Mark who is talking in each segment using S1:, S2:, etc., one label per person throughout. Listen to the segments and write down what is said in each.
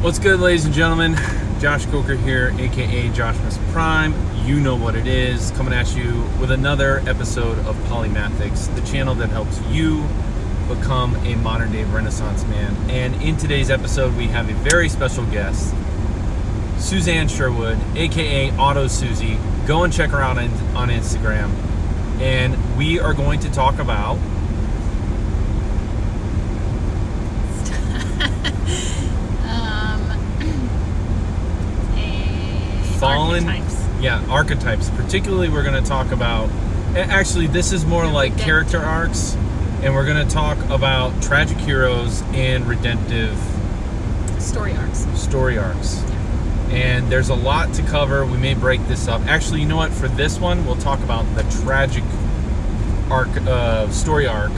S1: What's good, ladies and gentlemen? Josh Coker here, aka Joshmas Prime. You know what it is. Coming at you with another episode of Polymathics, the channel that helps you become a modern day Renaissance man. And in today's episode, we have a very special guest, Suzanne Sherwood, aka Auto Susie. Go and check her out on Instagram. And we are going to talk about
S2: um, a
S1: fallen
S2: archetypes.
S1: yeah archetypes. Particularly we're going to talk about actually this is more like
S2: redemptive.
S1: character arcs and we're going to talk about tragic heroes and redemptive
S2: story arcs.
S1: story arcs. And there's a lot to cover. We may break this up. Actually you know what? For this one we'll talk about the tragic arc uh, story arc.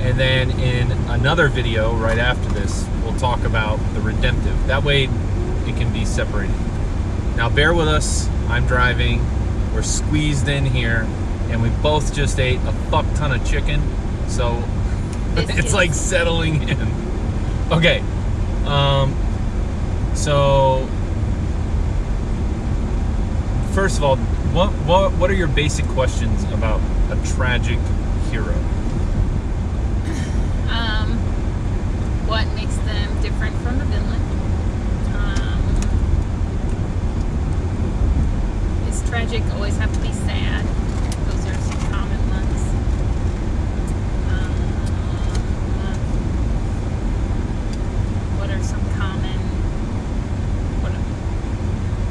S1: And then in another video right after this we'll talk about the redemptive. That way it can be separated now bear with us i'm driving we're squeezed in here and we both just ate a fuck ton of chicken so it's
S2: Biscuits.
S1: like settling in okay um so first of all what what what are your basic questions about a tragic hero
S2: Um, what makes them different from the villain? Um, is always have to be sad? Those are some common ones. Um, what are some common? What,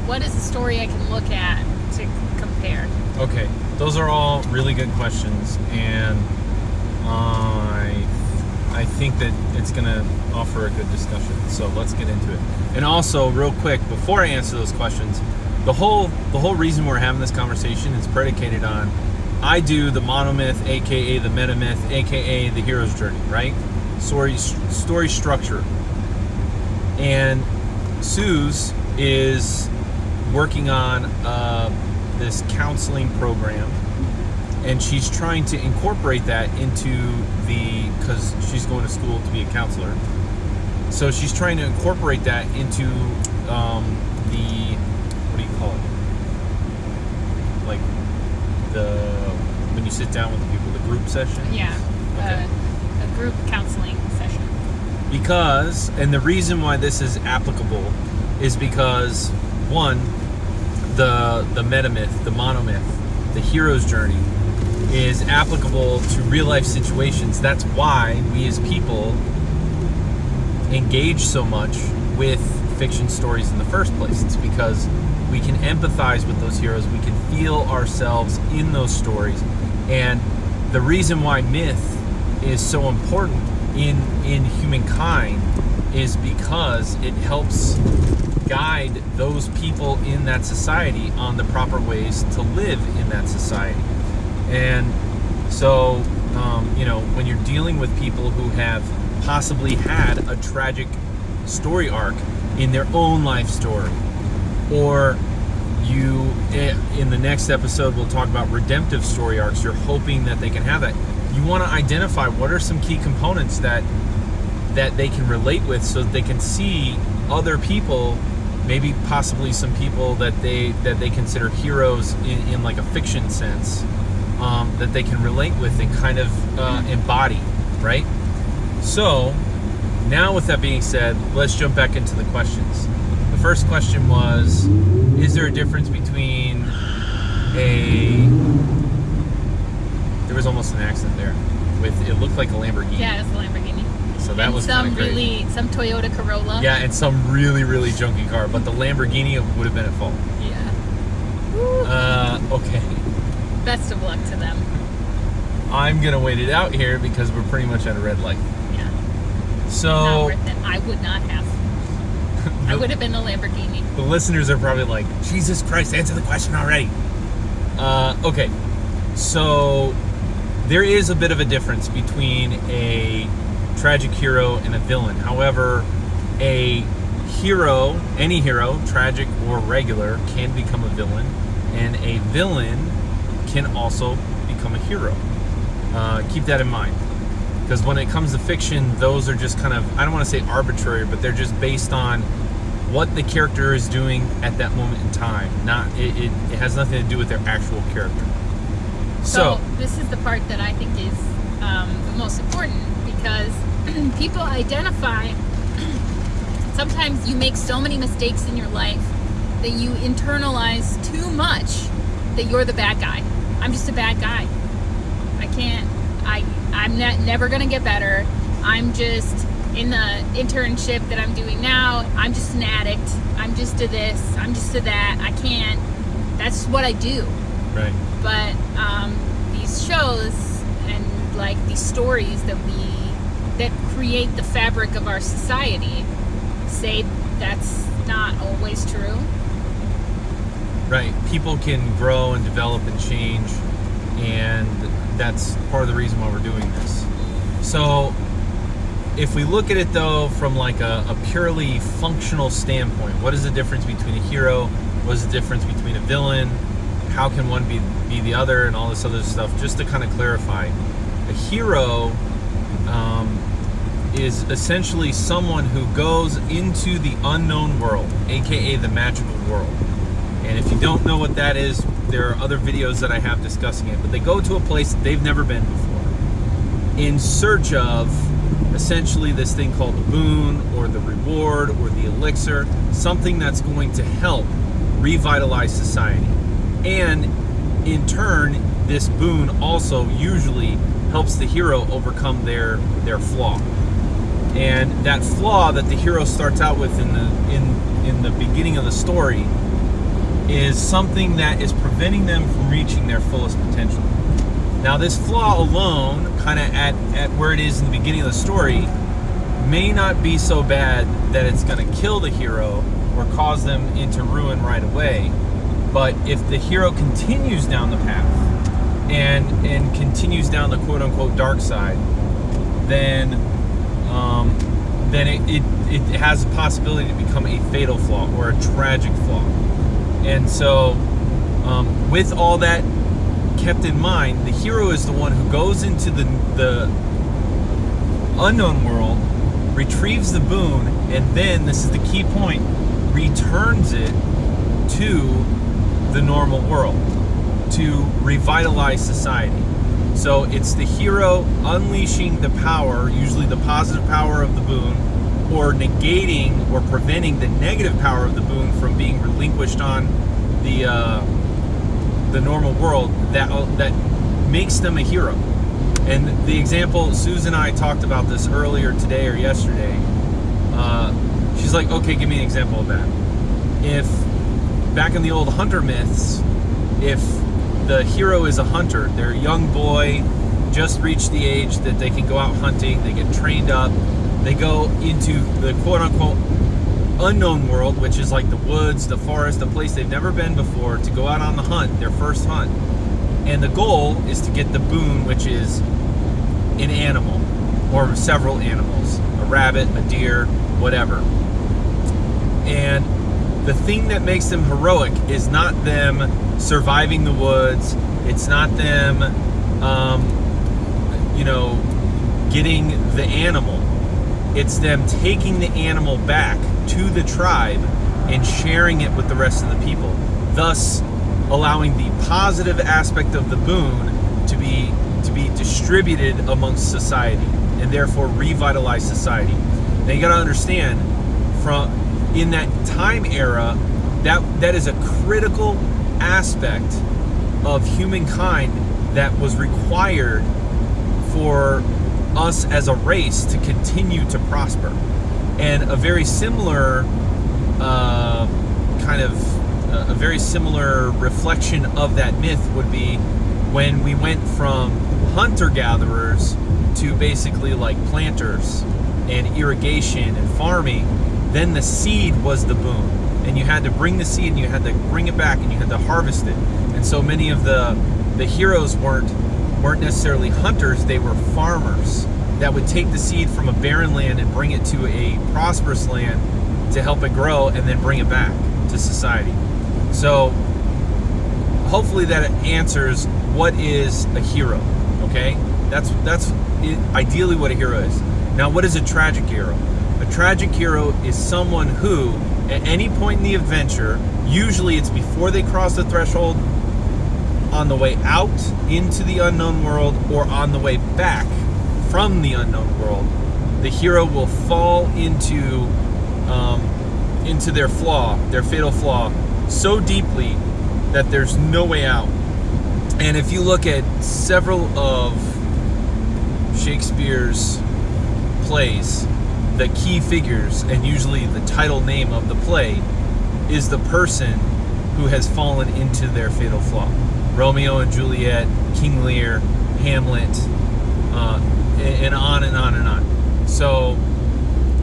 S2: what is a story I can look at to compare?
S1: Okay, those are all really good questions, and I I think that it's gonna offer a good discussion. So let's get into it. And also, real quick, before I answer those questions, the whole the whole reason we're having this conversation is predicated on I do the monomyth, aka the metamyth, aka the hero's journey, right? Story story structure, and Suze is working on uh, this counseling program and she's trying to incorporate that into the because she's going to school to be a counselor so she's trying to incorporate that into um, the call it like the when you sit down with the people the group session
S2: Yeah,
S1: Okay.
S2: a, a group counseling session.
S1: because and the reason why this is applicable is because one the the metamyth the monomyth the hero's journey is applicable to real life situations that's why we as people engage so much with fiction stories in the first place it's because we can empathize with those heroes. We can feel ourselves in those stories. And the reason why myth is so important in in humankind is because it helps guide those people in that society on the proper ways to live in that society. And so um, you know when you're dealing with people who have possibly had a tragic story arc in their own life story or you eh, in the next episode we'll talk about redemptive story arcs. You're hoping that they can have that. You want to identify what are some key components that that they can relate with so that they can see other people maybe possibly some people that they that they consider heroes in, in like a fiction sense um, that they can relate with and kind of uh, embody right? So now with that being said let's jump back into the questions first question was is there a difference between a there was almost an accident there with it looked like a lamborghini
S2: Yeah, it was a Lamborghini.
S1: so that
S2: and
S1: was
S2: some really some Toyota Corolla.
S1: yeah, and some really, really junky car, but the Lamborghini would have been at fault.
S2: Yeah. Woo.
S1: Uh, okay.
S2: Best of luck to them.
S1: I'm gonna wait it out here because we're pretty much at a red light.
S2: Yeah. Not
S1: So
S2: worth it. I would not have. I would have been the Lamborghini.
S1: the listeners are probably like, Jesus Christ, answer the question already. Uh, okay. So there is a bit of a difference between a tragic hero and a villain. However, a hero, any hero, tragic or regular, can become a villain, and a villain can also become a hero. Uh, keep that in mind. Because when it comes to fiction, those are just kind of, I don't want to say arbitrary, but they're just based on what the character is doing at that moment in time. Not it, it, it has nothing to do with their actual character.
S2: So,
S1: So,
S2: this is the part that I think is um, the most important because people identify. sometimes you make so many mistakes in your life that you internalize too much that you're the bad guy. I'm just a bad guy. I can't. I I'm not, never gonna get better. I'm just in the internship that I'm doing now. I'm just an addict. I'm just a this. I'm just a that. I can't. That's what I do
S1: right.
S2: but um, these shows and like these stories that we that create the fabric of our society say that's not always true
S1: Right. People can grow and develop and change, and that's part of the reason why we're doing this. So, if we look at it though from like a, a purely functional standpoint, what is the difference between a hero? What is the difference between a villain? How can one be be the other, and all this other stuff? Just to kind of clarify, a hero um, is essentially someone who goes into the unknown world, aka the magical world. And if you don't know what that is, there are other videos that I have discussing it. But they go to a place they've never been before in search of essentially this thing called the boon or the reward or the elixir, something that's going to help revitalize society. And in turn, this boon also usually helps the hero overcome their their flaw. And that flaw that the hero starts out with in the in in the beginning of the story is something that is preventing them from reaching their fullest potential. Now, this flaw alone, kind of at, at where it is in the beginning of the story, may not be so bad that it's going to kill the hero or cause them into ruin right away. But if the hero continues down the path and and continues down the quote unquote dark side, then um, then it, it, it has a possibility to become a fatal flaw or a tragic flaw. And so, um, with all that kept in mind, the hero is the one who goes into the the unknown world, retrieves the boon, and then this is the key point: returns it to the normal world to revitalize society. So it's the hero unleashing the power, usually the positive power of the boon, or negating or preventing the negative power of the boon from being relinquished on the uh, the normal world that that makes them a hero. And the example Susan and I talked about this earlier today or yesterday. Uh, she's like, okay, give me an example of that. If back in the old hunter myths, if the hero is a hunter, they're a young boy, just reached the age that they can go out hunting, they get trained up, they go into the quote unquote unknown world, which is like the woods, the forest, the place they've never been before, to go out on the hunt, their first hunt. And the goal is to get the boon, which is an animal or several animals a rabbit, a deer, whatever. And the thing that makes them heroic is not them surviving the woods, it's not them, um, you know, getting the animal. It's them taking the animal back to the tribe and sharing it with the rest of the people, thus allowing the positive aspect of the boon to be to be distributed amongst society and therefore revitalize society. Now you got to understand from in that time era that that is a critical aspect of humankind that was required for us as a race to continue to prosper. And a very similar uh, kind of a very similar reflection of that myth would be when we went from hunter gatherers to basically like planters and irrigation and farming, then the seed was the boon. And you had to bring the seed and you had to bring it back and you had to harvest it. And so many of the the heroes weren't weren't necessarily hunters, they were farmers that would take the seed from a barren land and bring it to a prosperous land to help it grow and then bring it back to society. So hopefully that answers what is a hero, okay? That's that's ideally what a hero is. Now, what is a tragic hero? A tragic hero is someone who, at any point in the adventure, usually it's before they cross the threshold, on the way out into the unknown world, or on the way back from the unknown world, the hero will fall into um, into their flaw, their fatal flaw, so deeply that there's no way out. And if you look at several of Shakespeare's plays, the key figures and usually the title name of the play is the person who has fallen into their fatal flaw. Romeo and Juliet, King Lear, Hamlet, uh, and on and on and on. So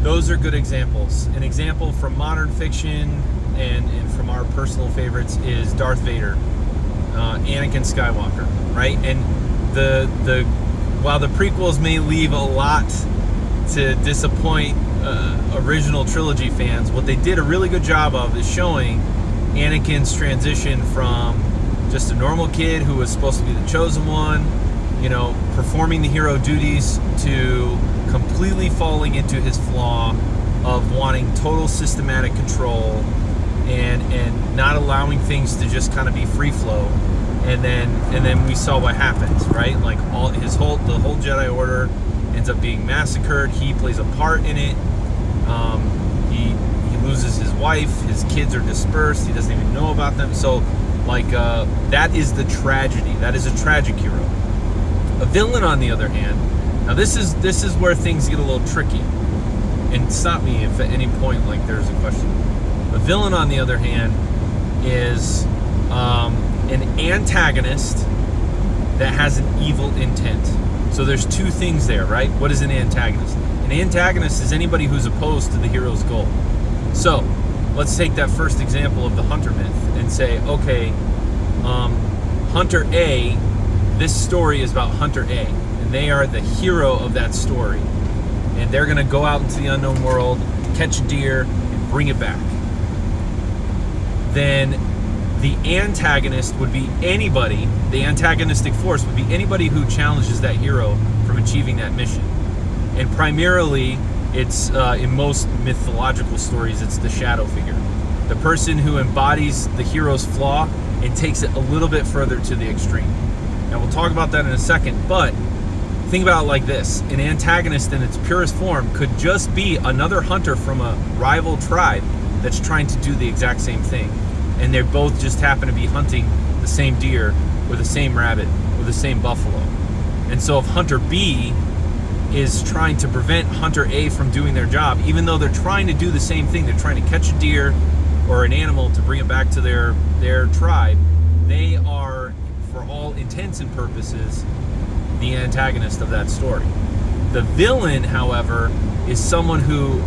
S1: those are good examples. An example from modern fiction and, and from our personal favorites is Darth Vader, uh, Anakin Skywalker, right? And the the while the prequels may leave a lot to disappoint uh, original trilogy fans, what they did a really good job of is showing Anakin's transition from just a normal kid who was supposed to be the chosen one, you know, performing the hero duties to completely falling into his flaw of wanting total systematic control and and not allowing things to just kind of be free flow. And then and then we saw what happens right? Like all his whole the whole jedi order ends up being massacred. He plays a part in it. Um, he he loses his wife. His kids are dispersed. He doesn't even know about them. So like uh, that is the tragedy. That is a tragic hero a villain on the other hand now this is this is where things get a little tricky and stop me if at any point like there's a question a villain, on the other hand, is um, an antagonist that has an evil intent. So there's two things there, right? What is an antagonist? An antagonist is anybody who's opposed to the hero's goal. So let's take that first example of the hunter myth and say, okay, um, Hunter A, this story is about Hunter A, and they are the hero of that story. And they're going to go out into the unknown world, catch a deer, and bring it back then the antagonist would be anybody, the antagonistic force would be anybody who challenges that hero from achieving that mission. And primarily, it's uh, in most mythological stories, it's the shadow figure. The person who embodies the hero's flaw and takes it a little bit further to the extreme. Now, we'll talk about that in a second, but think about it like this an antagonist in its purest form could just be another hunter from a rival tribe that's trying to do the exact same thing. And they both just happen to be hunting the same deer or the same rabbit or the same buffalo. And so if Hunter B is trying to prevent Hunter A from doing their job, even though they're trying to do the same thing, they're trying to catch a deer or an animal to bring it back to their, their tribe, they are, for all intents and purposes, the antagonist of that story. The villain, however, is someone who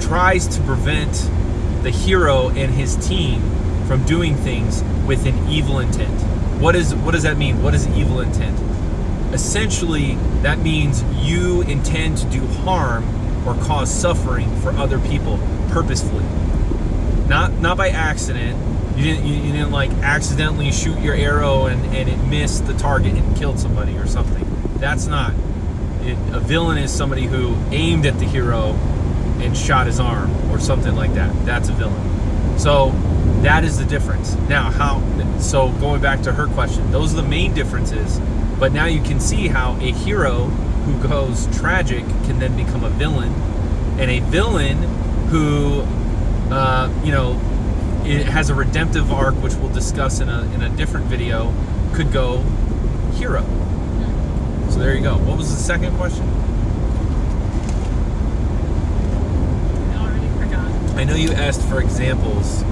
S1: tries to prevent the hero and his team from doing things with an evil intent. What is what does that mean? What is evil intent? Essentially, that means you intend to do harm or cause suffering for other people purposefully. Not not by accident. You didn't you, you didn't like accidentally shoot your arrow and, and it missed the target and killed somebody or something. That's not. It, a villain is somebody who aimed at the hero and shot his arm or something like that. That's a villain. So that is the difference. Now, how? So going back to her question, those are the main differences. But now you can see how a hero who goes tragic can then become a villain, and a villain who, uh, you know, it has a redemptive arc, which we'll discuss in a in a different video, could go hero. So there you go. What was the second question? I know you asked for examples.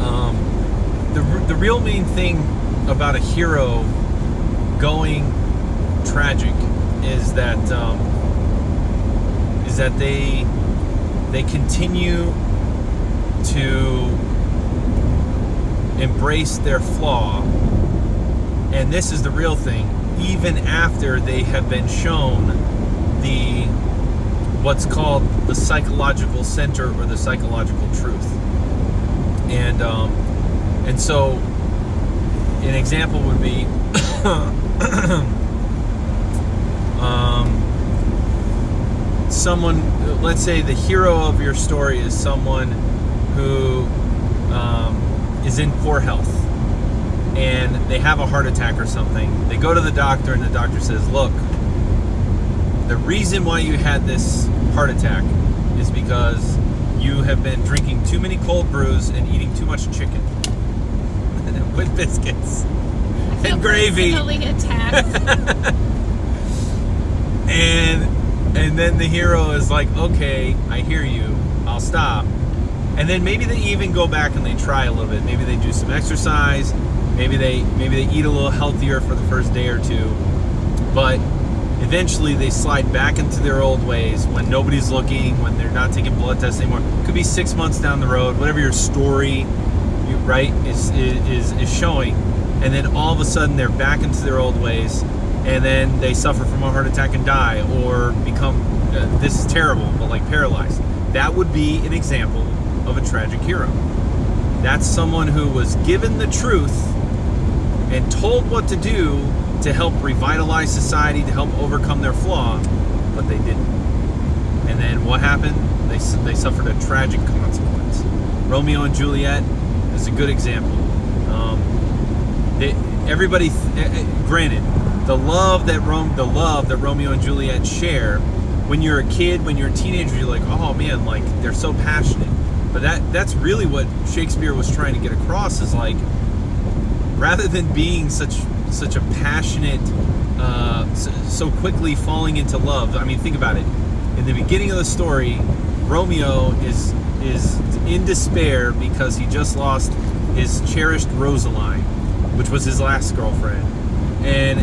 S1: Um, the, the real main thing about a hero going tragic is that um, is that they they continue to embrace their flaw and this is the real thing even after they have been shown the what's called the psychological center or the psychological truth. And um, and so an example would be Um, someone, let's say the hero of your story is someone who um, is in poor health and they have a heart attack or something. They go to the doctor and the doctor says, Look, the reason why you had this heart attack is because you have been drinking too many cold brews and eating too much chicken with biscuits and gravy. And and then the hero is like, okay, I hear you, I'll stop. And then maybe they even go back and they try a little bit. Maybe they do some exercise. Maybe they maybe they eat a little healthier for the first day or two. But eventually they slide back into their old ways when nobody's looking, when they're not taking blood tests anymore. Could be six months down the road, whatever your story, you, right, is, is is showing. And then all of a sudden they're back into their old ways, and then they suffer from a heart attack and die, or become uh, this is terrible, but like paralyzed. That would be an example of a tragic hero. That's someone who was given the truth and told what to do to help revitalize society, to help overcome their flaw, but they didn't. And then what happened? They, they suffered a tragic consequence. Romeo and Juliet is a good example. Um, they, everybody, eh, granted, the love that Rome, the love that Romeo and Juliet share, when you're a kid, when you're a teenager, you're like, oh man, like they're so passionate. But that that's really what Shakespeare was trying to get across is like, rather than being such such a passionate, uh, so quickly falling into love. I mean, think about it. In the beginning of the story, Romeo is is in despair because he just lost his cherished Rosaline, which was his last girlfriend, and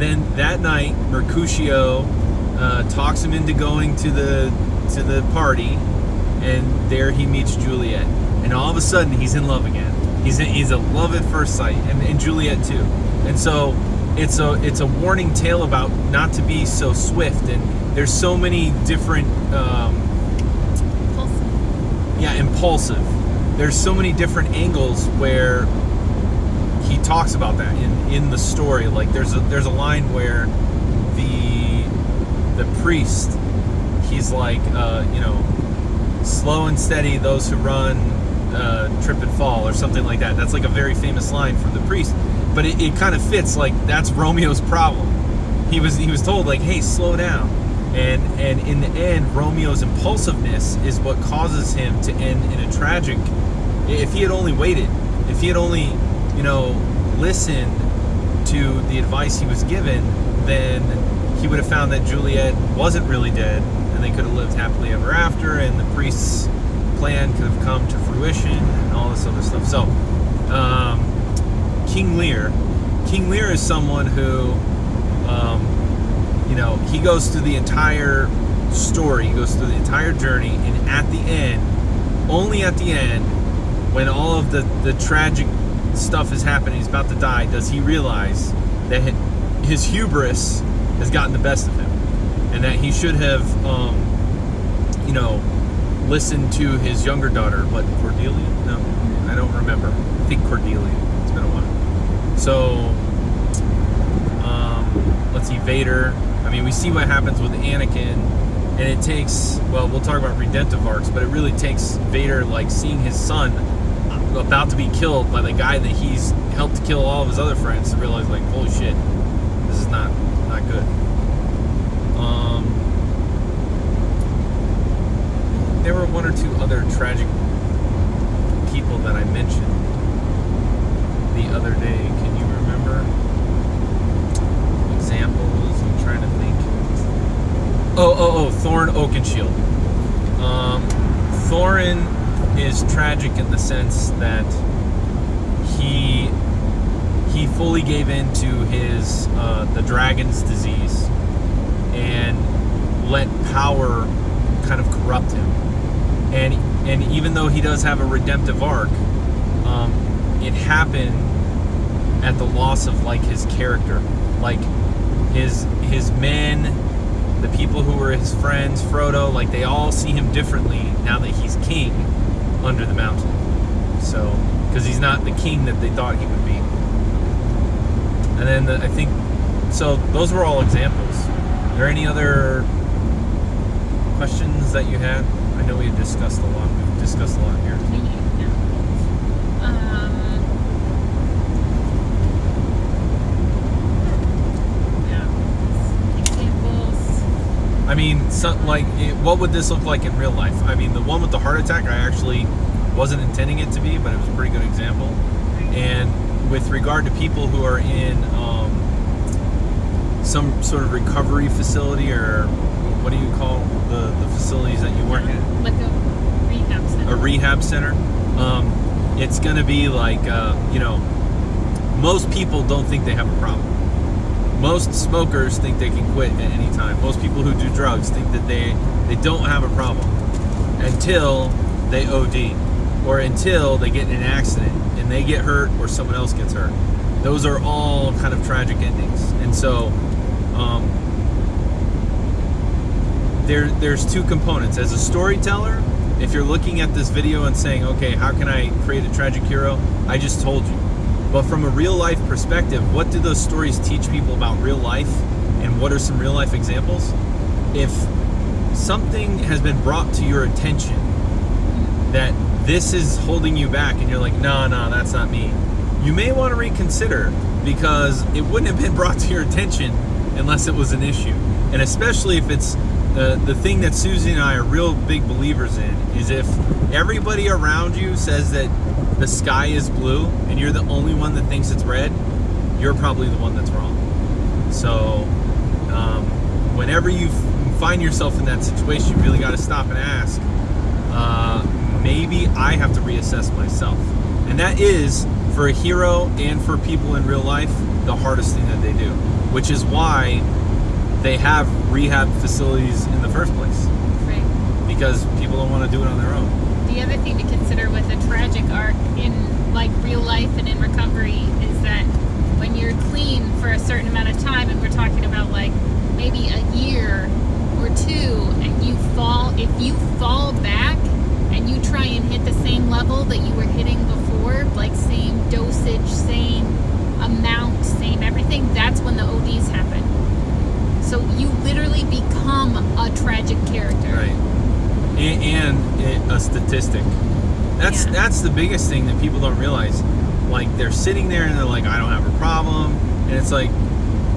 S1: then that night Mercutio uh, talks him into going to the to the party, and there he meets Juliet, and all of a sudden he's in love again. He's in, he's a love at first sight, and, and Juliet too. And so it's a it's a warning tale about not to be so swift. And there's so many different. Um,
S2: Impulsive.
S1: yeah, impulsive. There's so many different angles where he talks about that in, in the story. Like there's a there's a line where the the priest he's like uh, you know slow and steady those who run uh, trip and fall or something like that. That's like a very famous line from the priest. But it, it kind of fits like that's Romeo's problem. He was he was told like hey slow down. And and in the end Romeo's impulsiveness is what causes him to end in a tragic if he had only waited, if he had only, you know, listened to the advice he was given, then he would have found that Juliet wasn't really dead and they could have lived happily ever after and the priest's plan could have come to fruition and all this other stuff. So, um, King Lear, King Lear is someone who, um, you know, he goes through the entire story, he goes through the entire journey, and at the end, only at the end, when all of the, the tragic stuff is happening, he's about to die, does he realize that his hubris has gotten the best of him, and that he should have, um, you know, listened to his younger daughter. What Cordelia? No, I don't remember. I think Cordelia. It's been a while. So, um, let's see, Vader. I mean, we see what happens with Anakin, and it takes. Well, we'll talk about redemptive arcs, but it really takes Vader like seeing his son about to be killed by the guy that he's helped kill all of his other friends to realize like holy shit this is not not good um there were one or two other tragic people that i mentioned the other day can you remember examples i'm trying to think oh oh oh Thorin oakenshield um thorin is tragic in the sense that he he fully gave in to his uh, the dragon's disease and let power kind of corrupt him. And and even though he does have a redemptive arc um, it happened at the loss of like his character. Like his his men the people who were his friends frodo like they all see him differently now that he's king under the mountain. So, because he's not the king that they thought he would be. And then the, I think, so those were all examples. Are there any other questions that you had? I know we discussed a lot. We've discussed a lot here.
S2: Um, yeah. Examples.
S1: I mean, so, like, it, what would this look like in real life? I mean, the one with the heart attack, I actually wasn't intending it to be, but it was a pretty good example. And with regard to people who are in um, some sort of recovery facility, or what do you call the, the facilities that you work in?
S2: Like a rehab center.
S1: a rehab center. Um, it's going to be like, uh, you know, most people don't think they have a problem. Most smokers think they can quit at any time. Most people who do drugs think that they, they don't have a problem until they OD or until they get in an accident and they get hurt or someone else gets hurt. Those are all kind of tragic endings. And so, um, there there's two components as a storyteller if you're looking at this video and saying okay how can i create a tragic hero i just told you but from a real life perspective what do those stories teach people about real life? And what are some real life examples? If something has been brought to your attention that this is holding you back and you're like no no that's not me you may want to reconsider because it wouldn't have been brought to your attention unless it was an issue. And especially if it's the, the thing that Susie and I are real big believers in is if everybody around you says that the sky is blue and you're the only one that thinks it's red, you're probably the one that's wrong. So, um, whenever you find yourself in that situation, you really got to stop and ask, uh, maybe I have to reassess myself. And that is, for a hero and for people in real life, the hardest thing that they do, which is why they have rehab facilities in the first place
S2: Right.
S1: because people don't want to do it on their own.
S2: The other thing to consider with a tragic arc in like real life and in recovery is that when you're clean for a certain amount of time, and we're talking about like maybe a year or two, and you fall, if you fall back and you try and hit the same level that you were hitting before, like same dosage, same amount, same everything, that's when the ODs happen. So you literally become a tragic character.
S1: Right. And, and it, a statistic. That's
S2: Yeah.
S1: that's the biggest thing that people don't realize. Like they're sitting there and they're like, I don't have a problem, and it's like,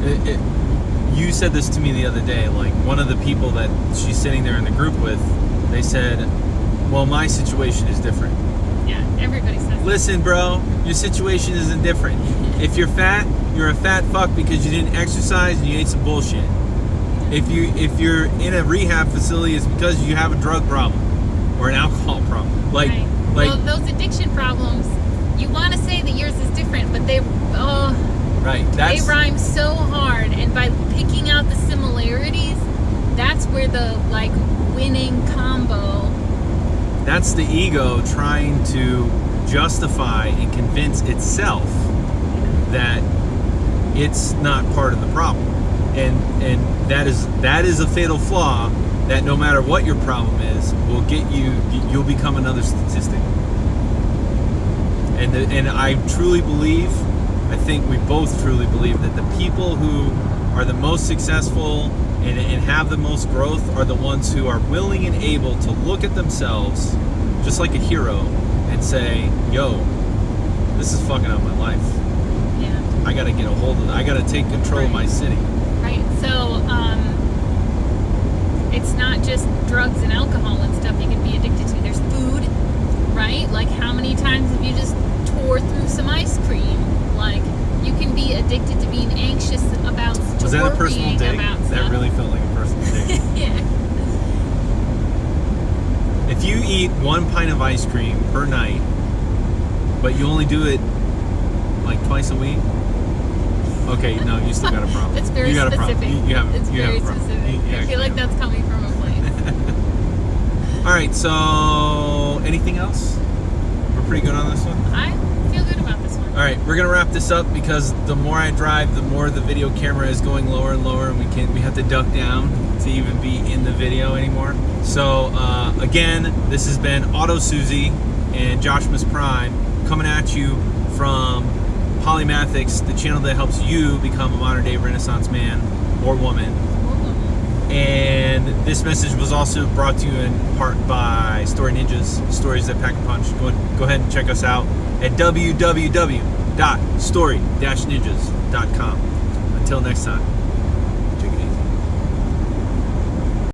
S1: it, it, you said this to me the other day. Like one of the people that she's sitting there in the group with, they said, "Well, my situation is different."
S2: Yeah, everybody says.
S1: Listen, bro, your situation isn't different. If you're fat, you're a fat fuck because you didn't exercise and you ate some bullshit. If you if you're in a rehab facility, it's because you have a drug problem or an alcohol problem. Like
S2: Right.
S1: Like
S2: well, those addiction problems, you want to say that yours is different, but they oh
S1: right.
S2: they rhyme so hard, and by picking out the similarities, that's where the like winning combo.
S1: that's the ego trying to justify and convince itself that it's not part of the problem. And and that is that is a fatal flaw that no matter what your problem is will get you you'll become another statistic. And the, and I truly believe I think we both truly believe that the people who are the most successful and, and have the most growth are the ones who are willing and able to look at themselves just like a hero and say, yo, this is fucking up my life.
S2: Yeah.
S1: I gotta get a hold of it. I gotta take control of my city.
S2: Right. So um, it's not just drugs and alcohol and stuff you can be addicted to. There's food, right? Like how many times have you just tore through some ice cream? Like you can be addicted to being anxious about
S1: Was that a personal dig? That
S2: stuff.
S1: really felt like a personal dig.
S2: yeah.
S1: if you eat one pint of ice cream per night, but you only do it like twice a week, okay, no, you still got a problem.
S2: It's very
S1: you got
S2: specific.
S1: A problem. You, you have,
S2: it's
S1: you
S2: very
S1: have a problem.
S2: specific.
S1: You- you
S2: I feel like
S1: have
S2: that's coming from a place.
S1: All right, so anything else? We're pretty good on this one.
S2: I feel good about this one.
S1: All right, we're gonna wrap this up because the more I drive, the more the video camera is going lower and lower, and we can we have to duck down to even be in the video anymore. So uh, again, this has been Auto Susie and Josh Miss Prime coming at you from Polymathics, the channel that helps you become a modern day Renaissance man or woman. And this message was also brought to you in part by Story Ninjas, Stories That Pack a Punch. Go, go ahead and check us out at www.story-ninjas.com. Until next time.